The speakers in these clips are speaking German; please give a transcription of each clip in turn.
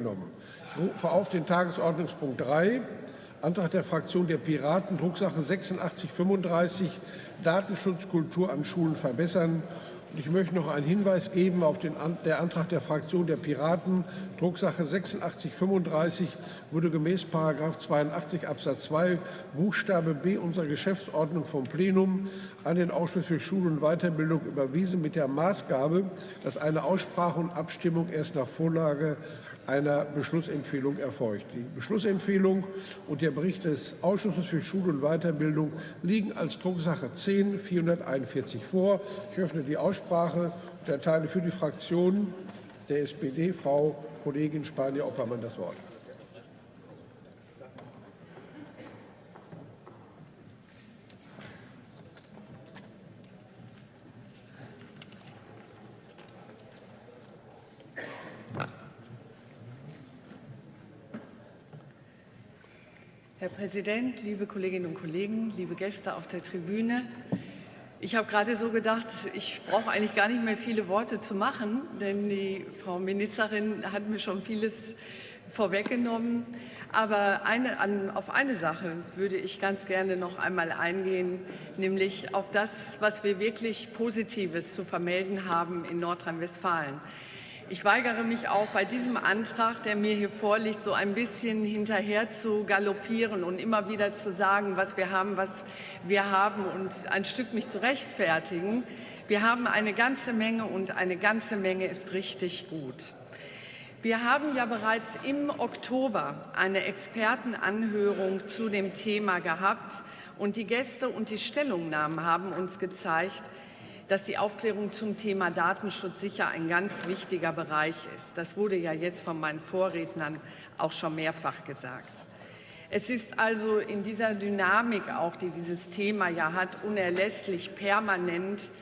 Ich rufe auf den Tagesordnungspunkt 3, Antrag der Fraktion der Piraten, Drucksache 8635, Datenschutzkultur an Schulen verbessern. Und ich möchte noch einen Hinweis geben auf den der Antrag der Fraktion der Piraten. Drucksache 8635 wurde gemäß 82 Absatz 2 Buchstabe B unserer Geschäftsordnung vom Plenum an den Ausschuss für Schule und Weiterbildung überwiesen mit der Maßgabe, dass eine Aussprache und Abstimmung erst nach Vorlage einer Beschlussempfehlung erfolgt. Die Beschlussempfehlung und der Bericht des Ausschusses für Schule und Weiterbildung liegen als Drucksache 10 441 vor. Ich öffne die Aussprache und erteile für die Fraktion der SPD Frau Kollegin Spanier-Oppermann das Wort. Herr Präsident, liebe Kolleginnen und Kollegen, liebe Gäste auf der Tribüne. Ich habe gerade so gedacht, ich brauche eigentlich gar nicht mehr viele Worte zu machen, denn die Frau Ministerin hat mir schon vieles vorweggenommen. Aber eine, an, auf eine Sache würde ich ganz gerne noch einmal eingehen, nämlich auf das, was wir wirklich Positives zu vermelden haben in Nordrhein-Westfalen. Ich weigere mich auch bei diesem Antrag, der mir hier vorliegt, so ein bisschen hinterher zu galoppieren und immer wieder zu sagen, was wir haben, was wir haben und ein Stück mich zu rechtfertigen. Wir haben eine ganze Menge und eine ganze Menge ist richtig gut. Wir haben ja bereits im Oktober eine Expertenanhörung zu dem Thema gehabt und die Gäste und die Stellungnahmen haben uns gezeigt, dass die Aufklärung zum Thema Datenschutz sicher ein ganz wichtiger Bereich ist. Das wurde ja jetzt von meinen Vorrednern auch schon mehrfach gesagt. Es ist also in dieser Dynamik auch, die dieses Thema ja hat, unerlässlich permanent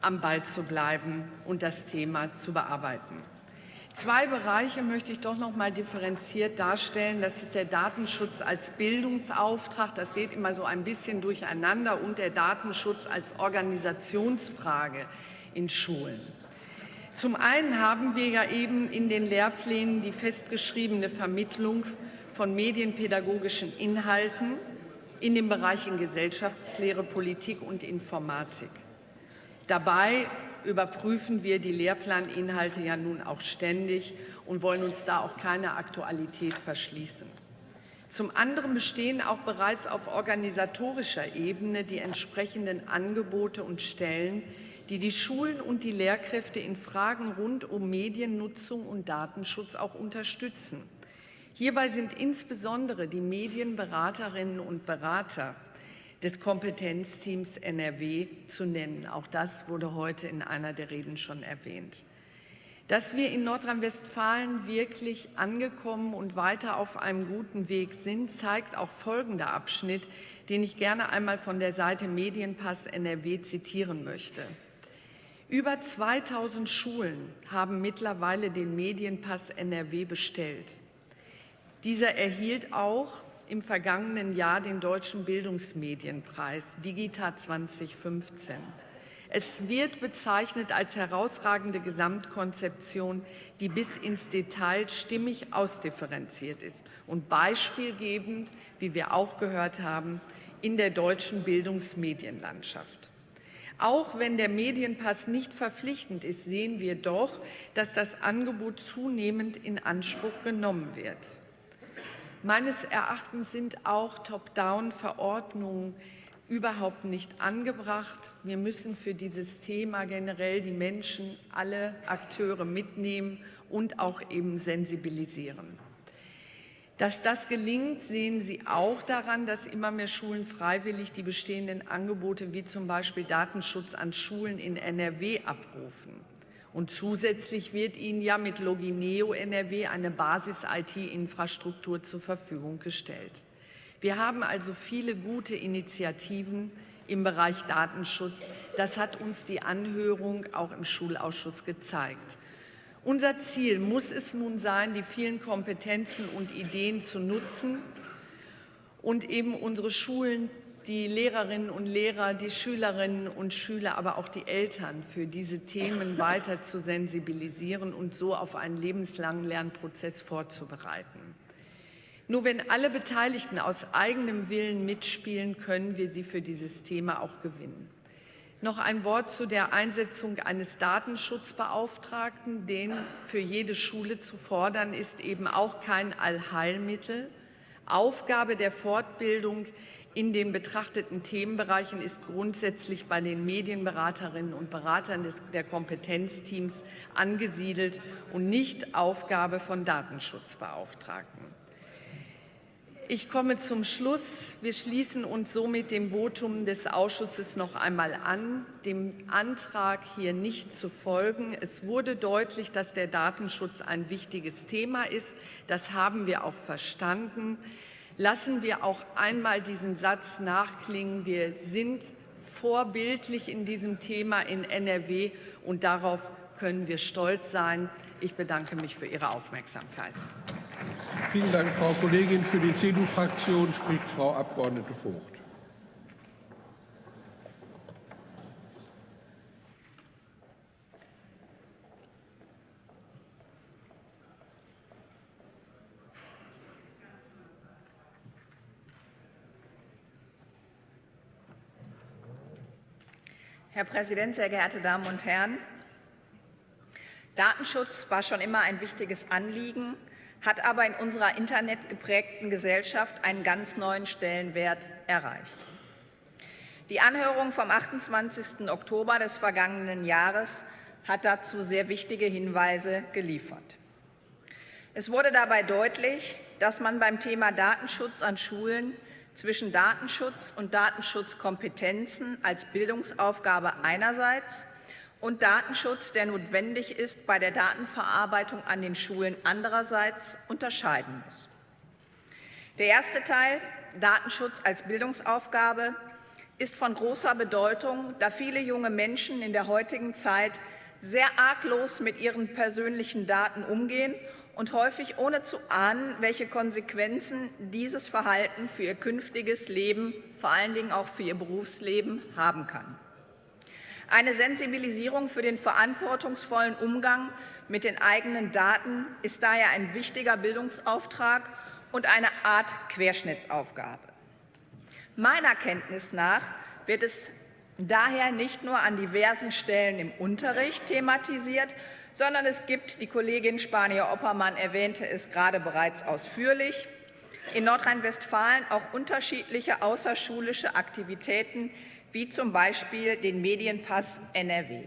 am Ball zu bleiben und das Thema zu bearbeiten. Zwei Bereiche möchte ich doch noch mal differenziert darstellen. Das ist der Datenschutz als Bildungsauftrag. Das geht immer so ein bisschen durcheinander und der Datenschutz als Organisationsfrage in Schulen. Zum einen haben wir ja eben in den Lehrplänen die festgeschriebene Vermittlung von medienpädagogischen Inhalten in den Bereichen Gesellschaftslehre, Politik und Informatik. Dabei überprüfen wir die Lehrplaninhalte ja nun auch ständig und wollen uns da auch keine Aktualität verschließen. Zum anderen bestehen auch bereits auf organisatorischer Ebene die entsprechenden Angebote und Stellen, die die Schulen und die Lehrkräfte in Fragen rund um Mediennutzung und Datenschutz auch unterstützen. Hierbei sind insbesondere die Medienberaterinnen und Berater des Kompetenzteams NRW zu nennen. Auch das wurde heute in einer der Reden schon erwähnt. Dass wir in Nordrhein-Westfalen wirklich angekommen und weiter auf einem guten Weg sind, zeigt auch folgender Abschnitt, den ich gerne einmal von der Seite Medienpass NRW zitieren möchte. Über 2000 Schulen haben mittlerweile den Medienpass NRW bestellt. Dieser erhielt auch im vergangenen Jahr den Deutschen Bildungsmedienpreis Digita 2015. Es wird bezeichnet als herausragende Gesamtkonzeption, die bis ins Detail stimmig ausdifferenziert ist und beispielgebend, wie wir auch gehört haben, in der deutschen Bildungsmedienlandschaft. Auch wenn der Medienpass nicht verpflichtend ist, sehen wir doch, dass das Angebot zunehmend in Anspruch genommen wird. Meines Erachtens sind auch Top-Down-Verordnungen überhaupt nicht angebracht. Wir müssen für dieses Thema generell die Menschen, alle Akteure mitnehmen und auch eben sensibilisieren. Dass das gelingt, sehen Sie auch daran, dass immer mehr Schulen freiwillig die bestehenden Angebote wie zum Beispiel Datenschutz an Schulen in NRW abrufen. Und zusätzlich wird Ihnen ja mit Logineo NRW eine Basis-IT-Infrastruktur zur Verfügung gestellt. Wir haben also viele gute Initiativen im Bereich Datenschutz. Das hat uns die Anhörung auch im Schulausschuss gezeigt. Unser Ziel muss es nun sein, die vielen Kompetenzen und Ideen zu nutzen und eben unsere Schulen die Lehrerinnen und Lehrer, die Schülerinnen und Schüler, aber auch die Eltern für diese Themen weiter zu sensibilisieren und so auf einen lebenslangen Lernprozess vorzubereiten. Nur wenn alle Beteiligten aus eigenem Willen mitspielen, können wir sie für dieses Thema auch gewinnen. Noch ein Wort zu der Einsetzung eines Datenschutzbeauftragten. Den für jede Schule zu fordern, ist eben auch kein Allheilmittel. Aufgabe der Fortbildung in den betrachteten Themenbereichen ist grundsätzlich bei den Medienberaterinnen und Beratern des, der Kompetenzteams angesiedelt und nicht Aufgabe von Datenschutzbeauftragten. Ich komme zum Schluss. Wir schließen uns somit dem Votum des Ausschusses noch einmal an, dem Antrag hier nicht zu folgen. Es wurde deutlich, dass der Datenschutz ein wichtiges Thema ist. Das haben wir auch verstanden. Lassen wir auch einmal diesen Satz nachklingen. Wir sind vorbildlich in diesem Thema in NRW und darauf können wir stolz sein. Ich bedanke mich für Ihre Aufmerksamkeit. Vielen Dank, Frau Kollegin. Für die CDU-Fraktion spricht Frau Abgeordnete Vogt. Herr Präsident, sehr geehrte Damen und Herren! Datenschutz war schon immer ein wichtiges Anliegen hat aber in unserer internetgeprägten Gesellschaft einen ganz neuen Stellenwert erreicht. Die Anhörung vom 28. Oktober des vergangenen Jahres hat dazu sehr wichtige Hinweise geliefert. Es wurde dabei deutlich, dass man beim Thema Datenschutz an Schulen zwischen Datenschutz und Datenschutzkompetenzen als Bildungsaufgabe einerseits und Datenschutz, der notwendig ist bei der Datenverarbeitung an den Schulen andererseits, unterscheiden muss. Der erste Teil, Datenschutz als Bildungsaufgabe, ist von großer Bedeutung, da viele junge Menschen in der heutigen Zeit sehr arglos mit ihren persönlichen Daten umgehen und häufig ohne zu ahnen, welche Konsequenzen dieses Verhalten für ihr künftiges Leben, vor allen Dingen auch für ihr Berufsleben, haben kann. Eine Sensibilisierung für den verantwortungsvollen Umgang mit den eigenen Daten ist daher ein wichtiger Bildungsauftrag und eine Art Querschnittsaufgabe. Meiner Kenntnis nach wird es daher nicht nur an diversen Stellen im Unterricht thematisiert, sondern es gibt, die Kollegin Spanier-Oppermann erwähnte es gerade bereits ausführlich, in Nordrhein-Westfalen auch unterschiedliche außerschulische Aktivitäten, wie zum Beispiel den Medienpass NRW.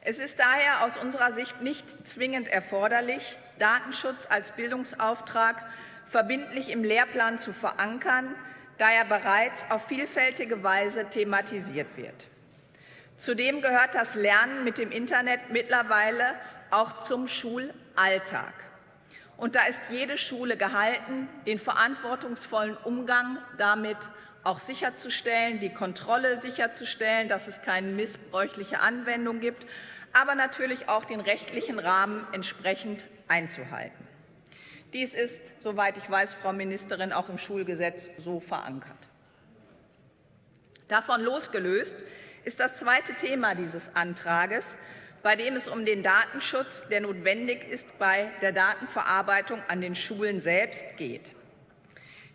Es ist daher aus unserer Sicht nicht zwingend erforderlich, Datenschutz als Bildungsauftrag verbindlich im Lehrplan zu verankern, da er bereits auf vielfältige Weise thematisiert wird. Zudem gehört das Lernen mit dem Internet mittlerweile auch zum Schulalltag. Und da ist jede Schule gehalten, den verantwortungsvollen Umgang damit auch sicherzustellen, die Kontrolle sicherzustellen, dass es keine missbräuchliche Anwendung gibt, aber natürlich auch den rechtlichen Rahmen entsprechend einzuhalten. Dies ist, soweit ich weiß, Frau Ministerin, auch im Schulgesetz so verankert. Davon losgelöst ist das zweite Thema dieses Antrages, bei dem es um den Datenschutz, der notwendig ist bei der Datenverarbeitung an den Schulen selbst, geht.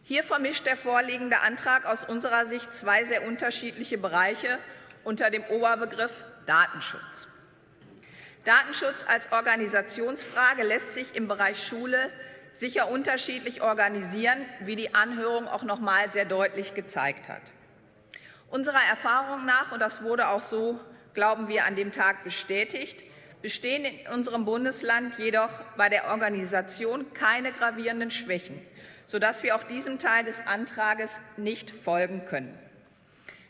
Hier vermischt der vorliegende Antrag aus unserer Sicht zwei sehr unterschiedliche Bereiche unter dem Oberbegriff Datenschutz. Datenschutz als Organisationsfrage lässt sich im Bereich Schule sicher unterschiedlich organisieren, wie die Anhörung auch noch mal sehr deutlich gezeigt hat. Unserer Erfahrung nach, und das wurde auch so, glauben wir, an dem Tag bestätigt, bestehen in unserem Bundesland jedoch bei der Organisation keine gravierenden Schwächen sodass wir auch diesem Teil des Antrages nicht folgen können.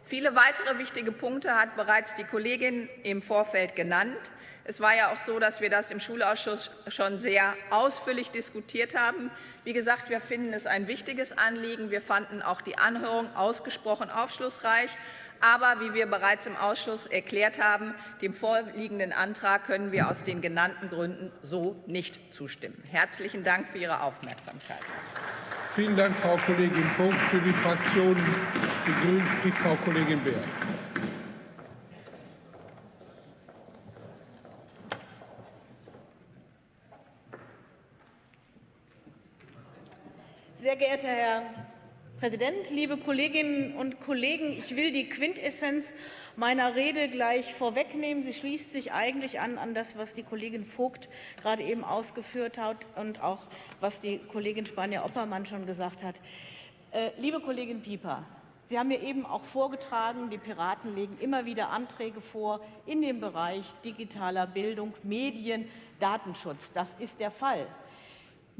Viele weitere wichtige Punkte hat bereits die Kollegin im Vorfeld genannt. Es war ja auch so, dass wir das im Schulausschuss schon sehr ausführlich diskutiert haben. Wie gesagt, wir finden es ein wichtiges Anliegen. Wir fanden auch die Anhörung ausgesprochen aufschlussreich. Aber wie wir bereits im Ausschuss erklärt haben, dem vorliegenden Antrag können wir aus den genannten Gründen so nicht zustimmen. Herzlichen Dank für Ihre Aufmerksamkeit. Vielen Dank, Frau Kollegin Vogt. Für die Fraktion Die Grünen spricht Frau Kollegin Beer. Sehr geehrter Herr Präsident, liebe Kolleginnen und Kollegen! Ich will die Quintessenz meiner Rede gleich vorwegnehmen. Sie schließt sich eigentlich an, an das, was die Kollegin Vogt gerade eben ausgeführt hat und auch was die Kollegin Spanier-Oppermann schon gesagt hat. Äh, liebe Kollegin Pieper, Sie haben mir eben auch vorgetragen, die Piraten legen immer wieder Anträge vor in dem Bereich digitaler Bildung, Medien, Datenschutz. Das ist der Fall.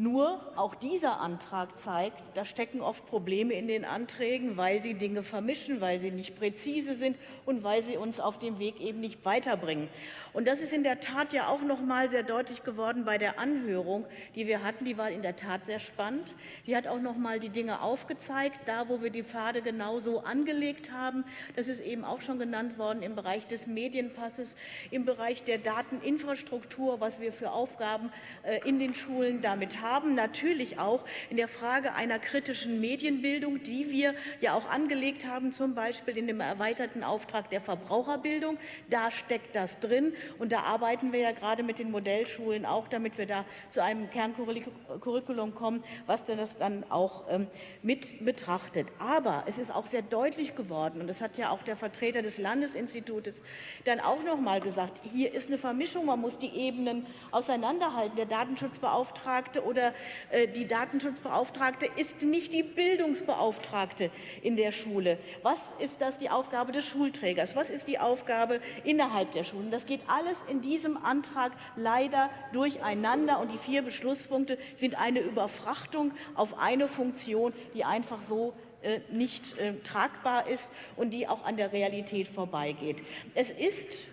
Nur auch dieser Antrag zeigt, da stecken oft Probleme in den Anträgen, weil sie Dinge vermischen, weil sie nicht präzise sind und weil sie uns auf dem Weg eben nicht weiterbringen. Und das ist in der Tat ja auch noch mal sehr deutlich geworden bei der Anhörung, die wir hatten. Die war in der Tat sehr spannend. Die hat auch noch mal die Dinge aufgezeigt, da wo wir die Pfade genau so angelegt haben. Das ist eben auch schon genannt worden im Bereich des Medienpasses, im Bereich der Dateninfrastruktur, was wir für Aufgaben äh, in den Schulen damit haben. Natürlich auch in der Frage einer kritischen Medienbildung, die wir ja auch angelegt haben, zum Beispiel in dem erweiterten Auftrag der Verbraucherbildung. Da steckt das drin. Und da arbeiten wir ja gerade mit den Modellschulen auch, damit wir da zu einem Kerncurriculum kommen, was das dann auch ähm, mit betrachtet. Aber es ist auch sehr deutlich geworden, und das hat ja auch der Vertreter des Landesinstitutes dann auch noch mal gesagt, hier ist eine Vermischung, man muss die Ebenen auseinanderhalten. Der Datenschutzbeauftragte oder äh, die Datenschutzbeauftragte ist nicht die Bildungsbeauftragte in der Schule. Was ist das die Aufgabe des Schulträgers? Was ist die Aufgabe innerhalb der Schulen? Das geht alles in diesem Antrag leider durcheinander. Und die vier Beschlusspunkte sind eine Überfrachtung auf eine Funktion, die einfach so äh, nicht äh, tragbar ist und die auch an der Realität vorbeigeht. Es ist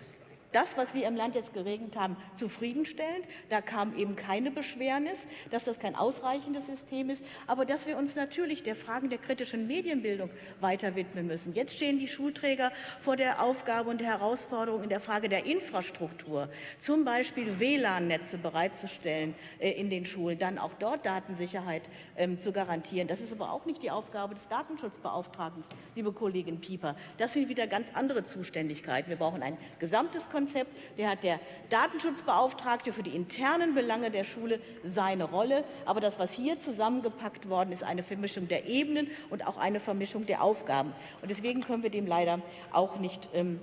das, was wir im Land jetzt geregelt haben, zufriedenstellend. Da kam eben keine Beschwernis, dass das kein ausreichendes System ist, aber dass wir uns natürlich der Fragen der kritischen Medienbildung weiter widmen müssen. Jetzt stehen die Schulträger vor der Aufgabe und der Herausforderung in der Frage der Infrastruktur, zum Beispiel WLAN-Netze bereitzustellen äh, in den Schulen, dann auch dort Datensicherheit ähm, zu garantieren. Das ist aber auch nicht die Aufgabe des Datenschutzbeauftragten, liebe Kollegin Pieper. Das sind wieder ganz andere Zuständigkeiten. Wir brauchen ein gesamtes Konzept Konzept. Der hat der Datenschutzbeauftragte für die internen Belange der Schule seine Rolle. Aber das, was hier zusammengepackt worden ist, eine Vermischung der Ebenen und auch eine Vermischung der Aufgaben. Und deswegen können wir dem leider auch nicht ähm,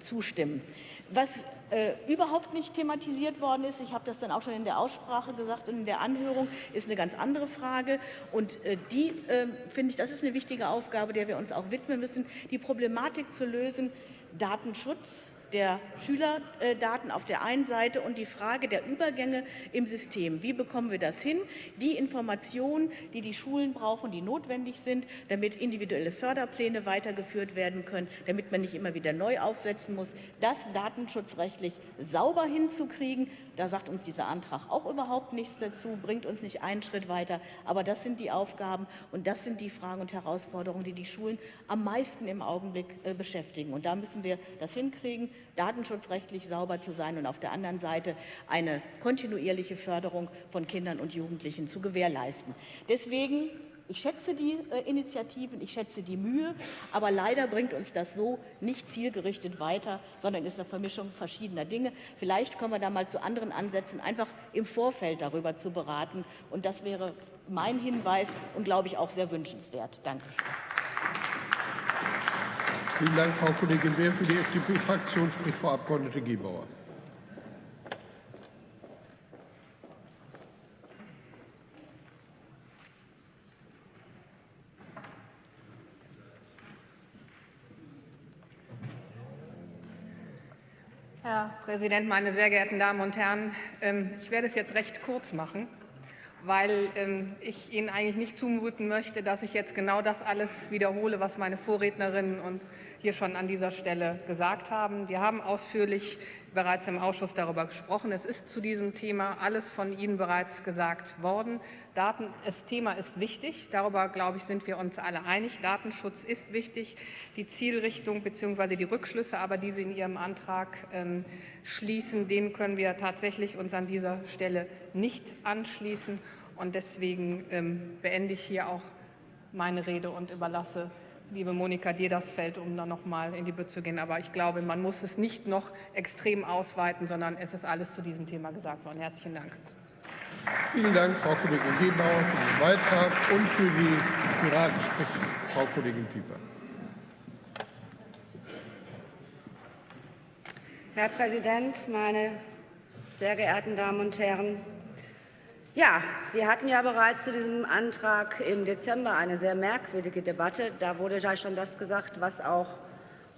zustimmen. Was äh, überhaupt nicht thematisiert worden ist, ich habe das dann auch schon in der Aussprache gesagt und in der Anhörung, ist eine ganz andere Frage. Und äh, die, äh, finde ich, das ist eine wichtige Aufgabe, der wir uns auch widmen müssen, die Problematik zu lösen, Datenschutz, der Schülerdaten auf der einen Seite und die Frage der Übergänge im System. Wie bekommen wir das hin? Die Informationen, die die Schulen brauchen, die notwendig sind, damit individuelle Förderpläne weitergeführt werden können, damit man nicht immer wieder neu aufsetzen muss, das datenschutzrechtlich sauber hinzukriegen, da sagt uns dieser Antrag auch überhaupt nichts dazu, bringt uns nicht einen Schritt weiter. Aber das sind die Aufgaben und das sind die Fragen und Herausforderungen, die die Schulen am meisten im Augenblick äh, beschäftigen. Und da müssen wir das hinkriegen, datenschutzrechtlich sauber zu sein und auf der anderen Seite eine kontinuierliche Förderung von Kindern und Jugendlichen zu gewährleisten. Deswegen ich schätze die äh, Initiativen, ich schätze die Mühe, aber leider bringt uns das so nicht zielgerichtet weiter, sondern ist eine Vermischung verschiedener Dinge. Vielleicht kommen wir da mal zu anderen Ansätzen, einfach im Vorfeld darüber zu beraten. Und das wäre mein Hinweis und, glaube ich, auch sehr wünschenswert. Danke. Vielen Dank, Frau Kollegin Beer. Für die FDP-Fraktion spricht Frau Abgeordnete Gebauer. Herr Präsident, meine sehr geehrten Damen und Herren! Ähm, ich werde es jetzt recht kurz machen, weil ähm, ich Ihnen eigentlich nicht zumuten möchte, dass ich jetzt genau das alles wiederhole, was meine Vorrednerinnen und hier schon an dieser Stelle gesagt haben. Wir haben ausführlich bereits im Ausschuss darüber gesprochen. Es ist zu diesem Thema alles von Ihnen bereits gesagt worden. Daten, das Thema ist wichtig. Darüber, glaube ich, sind wir uns alle einig. Datenschutz ist wichtig. Die Zielrichtung bzw. die Rückschlüsse, aber die Sie in Ihrem Antrag ähm, schließen, denen können wir tatsächlich uns an dieser Stelle nicht anschließen. Und deswegen ähm, beende ich hier auch meine Rede und überlasse, liebe Monika, dir das Feld, um dann noch mal in die Bütt zu gehen. Aber ich glaube, man muss es nicht noch extrem ausweiten, sondern es ist alles zu diesem Thema gesagt worden. Herzlichen Dank. Vielen Dank, Frau Kollegin Gebauer, für den Beitrag und für die Piraten spricht Frau Kollegin Pieper. Herr Präsident, meine sehr geehrten Damen und Herren! Ja, wir hatten ja bereits zu diesem Antrag im Dezember eine sehr merkwürdige Debatte. Da wurde ja schon das gesagt, was auch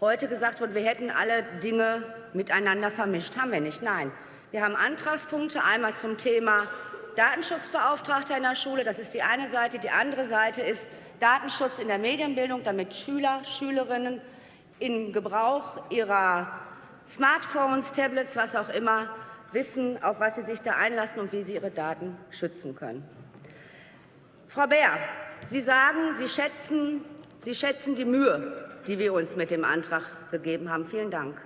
heute gesagt wird. Wir hätten alle Dinge miteinander vermischt. Haben wir nicht. Nein. Wir haben Antragspunkte einmal zum Thema Datenschutzbeauftragter in der Schule. Das ist die eine Seite. Die andere Seite ist Datenschutz in der Medienbildung, damit Schüler, Schülerinnen im Gebrauch ihrer Smartphones, Tablets, was auch immer, wissen, auf was sie sich da einlassen und wie sie ihre Daten schützen können. Frau Beer, Sie sagen, Sie schätzen, sie schätzen die Mühe, die wir uns mit dem Antrag gegeben haben. Vielen Dank.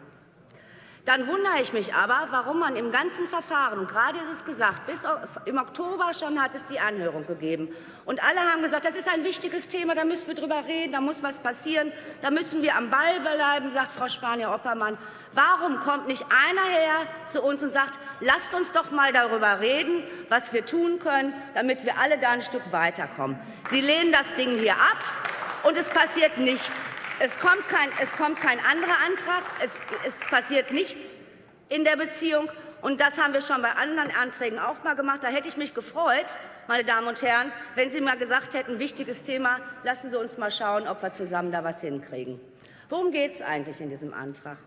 Dann wundere ich mich aber, warum man im ganzen Verfahren, und gerade ist es gesagt, bis im Oktober schon hat es die Anhörung gegeben. Und alle haben gesagt, das ist ein wichtiges Thema, da müssen wir drüber reden, da muss was passieren, da müssen wir am Ball bleiben, sagt Frau Spanier-Oppermann. Warum kommt nicht einer her zu uns und sagt, lasst uns doch mal darüber reden, was wir tun können, damit wir alle da ein Stück weiterkommen. Sie lehnen das Ding hier ab, und es passiert nichts. Es kommt kein, es kommt kein anderer Antrag. Es, es passiert nichts in der Beziehung. Und das haben wir schon bei anderen Anträgen auch mal gemacht. Da hätte ich mich gefreut, meine Damen und Herren, wenn Sie mal gesagt hätten, wichtiges Thema, lassen Sie uns mal schauen, ob wir zusammen da was hinkriegen. Worum geht es eigentlich in diesem Antrag?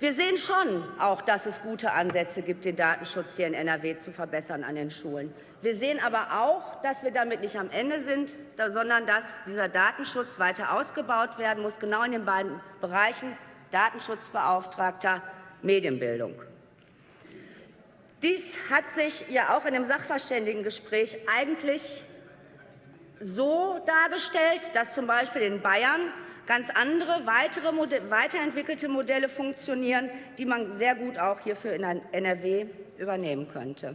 Wir sehen schon auch, dass es gute Ansätze gibt, den Datenschutz hier in NRW zu verbessern an den Schulen. Wir sehen aber auch, dass wir damit nicht am Ende sind, sondern dass dieser Datenschutz weiter ausgebaut werden muss, genau in den beiden Bereichen Datenschutzbeauftragter, Medienbildung. Dies hat sich ja auch in dem Sachverständigengespräch eigentlich so dargestellt, dass zum Beispiel in Bayern ganz andere, weitere, weiterentwickelte Modelle funktionieren, die man sehr gut auch hierfür in NRW übernehmen könnte.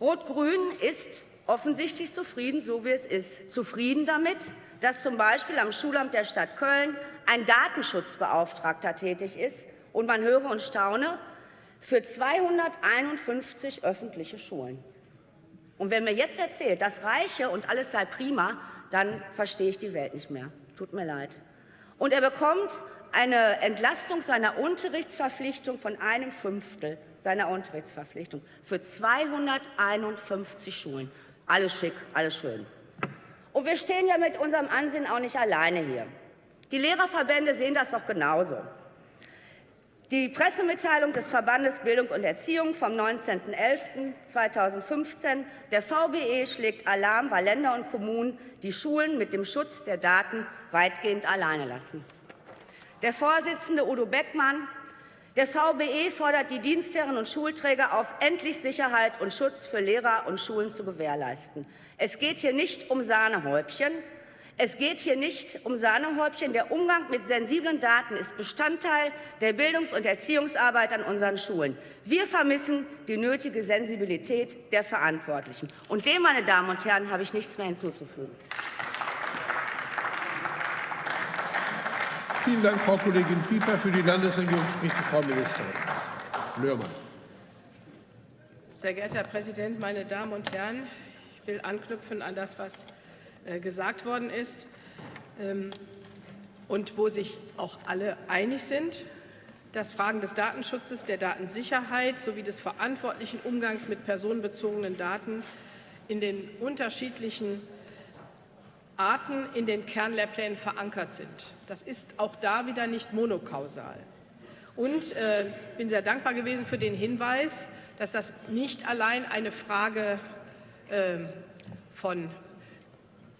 Rot-Grün ist offensichtlich zufrieden, so wie es ist. Zufrieden damit, dass zum Beispiel am Schulamt der Stadt Köln ein Datenschutzbeauftragter tätig ist und man höre und staune, für 251 öffentliche Schulen. Und wenn mir jetzt erzählt, das reiche und alles sei prima, dann verstehe ich die Welt nicht mehr. Tut mir leid. Und er bekommt eine Entlastung seiner Unterrichtsverpflichtung von einem Fünftel seiner Unterrichtsverpflichtung für 251 Schulen. Alles schick, alles schön. Und wir stehen ja mit unserem Ansehen auch nicht alleine hier. Die Lehrerverbände sehen das doch genauso. Die Pressemitteilung des Verbandes Bildung und Erziehung vom 19.11.2015, der VBE schlägt Alarm, weil Länder und Kommunen die Schulen mit dem Schutz der Daten weitgehend alleine lassen. Der Vorsitzende Udo Beckmann, der VBE fordert die Dienstherren und Schulträger auf, endlich Sicherheit und Schutz für Lehrer und Schulen zu gewährleisten. Es geht hier nicht um Sahnehäubchen, es geht hier nicht um Sahnehäubchen. Der Umgang mit sensiblen Daten ist Bestandteil der Bildungs- und Erziehungsarbeit an unseren Schulen. Wir vermissen die nötige Sensibilität der Verantwortlichen. Und dem, meine Damen und Herren, habe ich nichts mehr hinzuzufügen. Vielen Dank, Frau Kollegin Pieper. Für die Landesregierung spricht die Frau Ministerin Löhrmann. Sehr geehrter Herr Präsident, meine Damen und Herren! Ich will anknüpfen an das, was äh, gesagt worden ist ähm, und wo sich auch alle einig sind, dass Fragen des Datenschutzes, der Datensicherheit sowie des verantwortlichen Umgangs mit personenbezogenen Daten in den unterschiedlichen Arten in den Kernlehrplänen verankert sind. Das ist auch da wieder nicht monokausal. Und äh, bin sehr dankbar gewesen für den Hinweis, dass das nicht allein eine Frage äh, von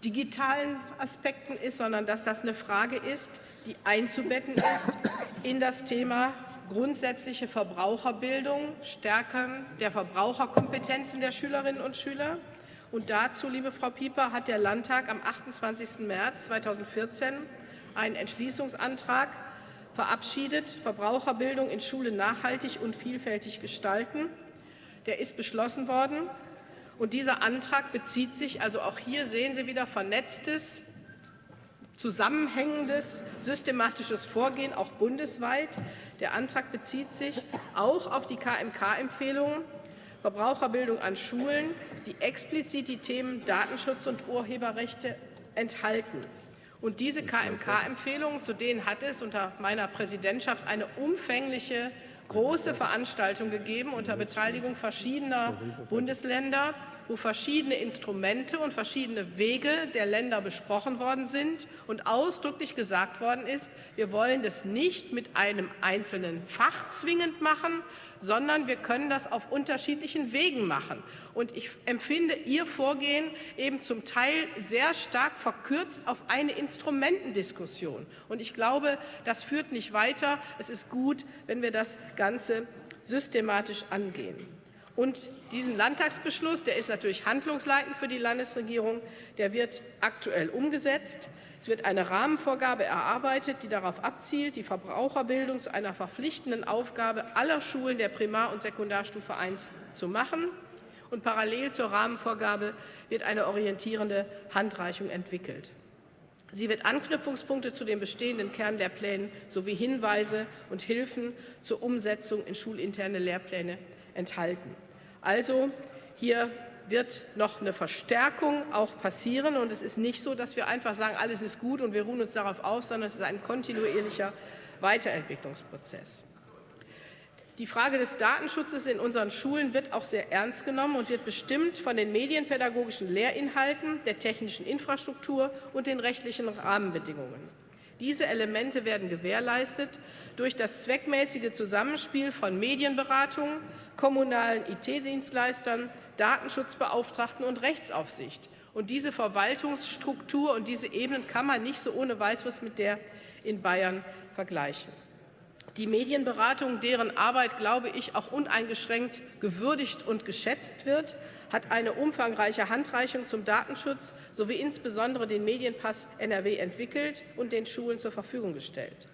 digitalen Aspekten ist, sondern dass das eine Frage ist, die einzubetten ist in das Thema grundsätzliche Verbraucherbildung, Stärken der Verbraucherkompetenzen der Schülerinnen und Schüler. Und dazu, liebe Frau Pieper, hat der Landtag am 28. März 2014 einen Entschließungsantrag verabschiedet, Verbraucherbildung in Schulen nachhaltig und vielfältig gestalten. Der ist beschlossen worden Und dieser Antrag bezieht sich, also auch hier sehen Sie wieder vernetztes, zusammenhängendes, systematisches Vorgehen, auch bundesweit. Der Antrag bezieht sich auch auf die KMK-Empfehlungen Verbraucherbildung an Schulen, die explizit die Themen Datenschutz und Urheberrechte enthalten. Und diese KMK-Empfehlungen, zu denen hat es unter meiner Präsidentschaft eine umfängliche große Veranstaltung gegeben unter Beteiligung verschiedener Bundesländer, wo verschiedene Instrumente und verschiedene Wege der Länder besprochen worden sind und ausdrücklich gesagt worden ist, wir wollen das nicht mit einem einzelnen Fach zwingend machen, sondern wir können das auf unterschiedlichen Wegen machen. Und ich empfinde Ihr Vorgehen eben zum Teil sehr stark verkürzt auf eine Instrumentendiskussion. Und ich glaube, das führt nicht weiter. Es ist gut, wenn wir das Ganze systematisch angehen. Und diesen Landtagsbeschluss, der ist natürlich handlungsleitend für die Landesregierung, der wird aktuell umgesetzt. Es wird eine Rahmenvorgabe erarbeitet, die darauf abzielt, die Verbraucherbildung zu einer verpflichtenden Aufgabe aller Schulen der Primar- und Sekundarstufe I zu machen. Und parallel zur Rahmenvorgabe wird eine orientierende Handreichung entwickelt. Sie wird Anknüpfungspunkte zu den bestehenden Kernlehrplänen sowie Hinweise und Hilfen zur Umsetzung in schulinterne Lehrpläne enthalten. Also hier wird noch eine Verstärkung auch passieren. Und es ist nicht so, dass wir einfach sagen, alles ist gut und wir ruhen uns darauf auf, sondern es ist ein kontinuierlicher Weiterentwicklungsprozess. Die Frage des Datenschutzes in unseren Schulen wird auch sehr ernst genommen und wird bestimmt von den medienpädagogischen Lehrinhalten, der technischen Infrastruktur und den rechtlichen Rahmenbedingungen. Diese Elemente werden gewährleistet durch das zweckmäßige Zusammenspiel von Medienberatung, kommunalen IT-Dienstleistern, Datenschutzbeauftragten und Rechtsaufsicht. Und diese Verwaltungsstruktur und diese Ebenen kann man nicht so ohne weiteres mit der in Bayern vergleichen. Die Medienberatung, deren Arbeit, glaube ich, auch uneingeschränkt gewürdigt und geschätzt wird, hat eine umfangreiche Handreichung zum Datenschutz sowie insbesondere den Medienpass NRW entwickelt und den Schulen zur Verfügung gestellt.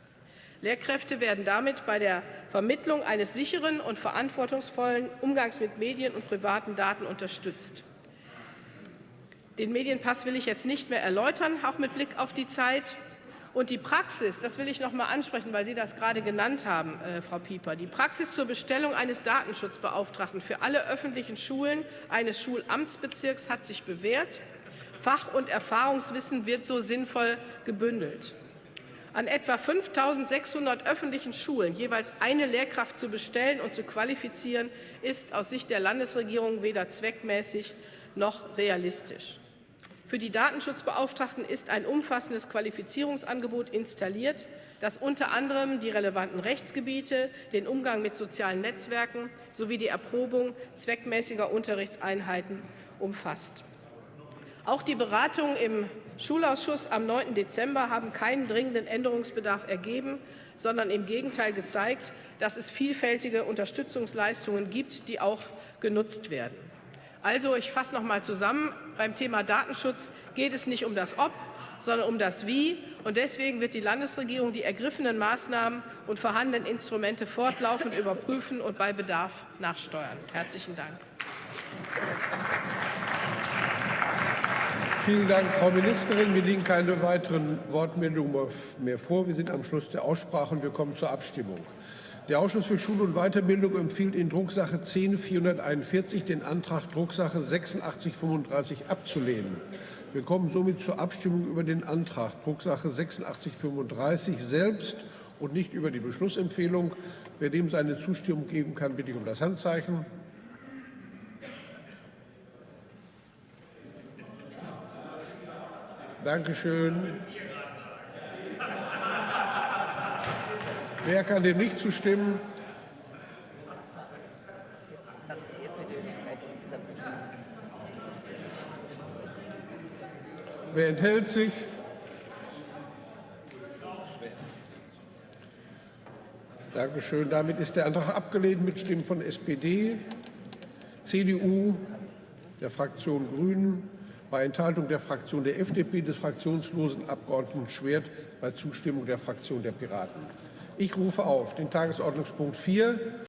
Lehrkräfte werden damit bei der Vermittlung eines sicheren und verantwortungsvollen Umgangs mit Medien und privaten Daten unterstützt. Den Medienpass will ich jetzt nicht mehr erläutern, auch mit Blick auf die Zeit. Und die Praxis, das will ich noch mal ansprechen, weil Sie das gerade genannt haben, äh, Frau Pieper, die Praxis zur Bestellung eines Datenschutzbeauftragten für alle öffentlichen Schulen eines Schulamtsbezirks hat sich bewährt. Fach- und Erfahrungswissen wird so sinnvoll gebündelt. An etwa 5.600 öffentlichen Schulen jeweils eine Lehrkraft zu bestellen und zu qualifizieren, ist aus Sicht der Landesregierung weder zweckmäßig noch realistisch. Für die Datenschutzbeauftragten ist ein umfassendes Qualifizierungsangebot installiert, das unter anderem die relevanten Rechtsgebiete, den Umgang mit sozialen Netzwerken sowie die Erprobung zweckmäßiger Unterrichtseinheiten umfasst. Auch die Beratungen im Schulausschuss am 9. Dezember haben keinen dringenden Änderungsbedarf ergeben, sondern im Gegenteil gezeigt, dass es vielfältige Unterstützungsleistungen gibt, die auch genutzt werden. Also, ich fasse noch mal zusammen. Beim Thema Datenschutz geht es nicht um das Ob, sondern um das Wie. Und deswegen wird die Landesregierung die ergriffenen Maßnahmen und vorhandenen Instrumente fortlaufend überprüfen und bei Bedarf nachsteuern. Herzlichen Dank. Vielen Dank, Frau Ministerin. Mir liegen keine weiteren Wortmeldungen mehr vor. Wir sind am Schluss der Aussprache und wir kommen zur Abstimmung. Der Ausschuss für Schule und Weiterbildung empfiehlt in Drucksache 10 441 den Antrag Drucksache 8635 abzulehnen. Wir kommen somit zur Abstimmung über den Antrag Drucksache 8635 selbst und nicht über die Beschlussempfehlung. Wer dem seine Zustimmung geben kann, bitte ich um das Handzeichen. Dankeschön. Wer kann dem nicht zustimmen? Wer enthält sich? Dankeschön. Damit ist der Antrag abgelehnt mit Stimmen von SPD, CDU, der Fraktion Grünen, bei Enthaltung der Fraktion der FDP des fraktionslosen Abgeordneten Schwert bei Zustimmung der Fraktion der Piraten. Ich rufe auf den Tagesordnungspunkt 4